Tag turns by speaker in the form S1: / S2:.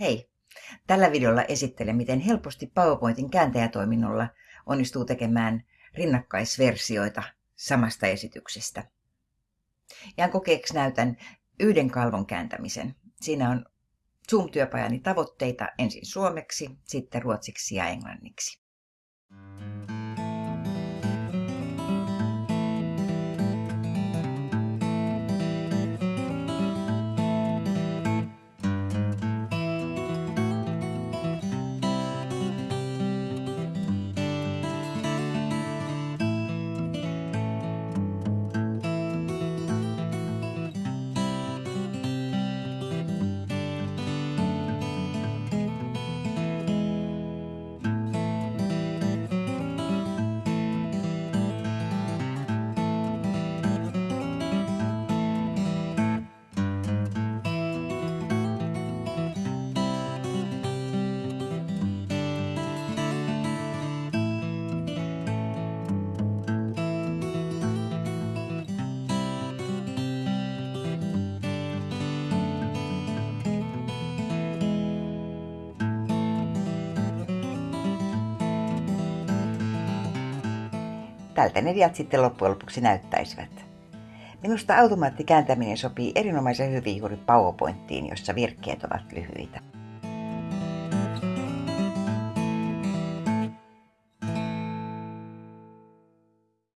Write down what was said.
S1: Hei! Tällä videolla esittelen, miten helposti PowerPointin kääntäjätoiminnolla onnistuu tekemään rinnakkaisversioita samasta esityksestä. Ja kokeeksi näytän yhden kalvon kääntämisen. Siinä on Zoom-työpajani tavoitteita ensin suomeksi, sitten ruotsiksi ja englanniksi. Tältä ne diat sitten loppujen lopuksi näyttäisivät. Minusta automaattikääntäminen sopii erinomaisen hyvin juuri PowerPointiin, jossa virkkeet ovat lyhyitä.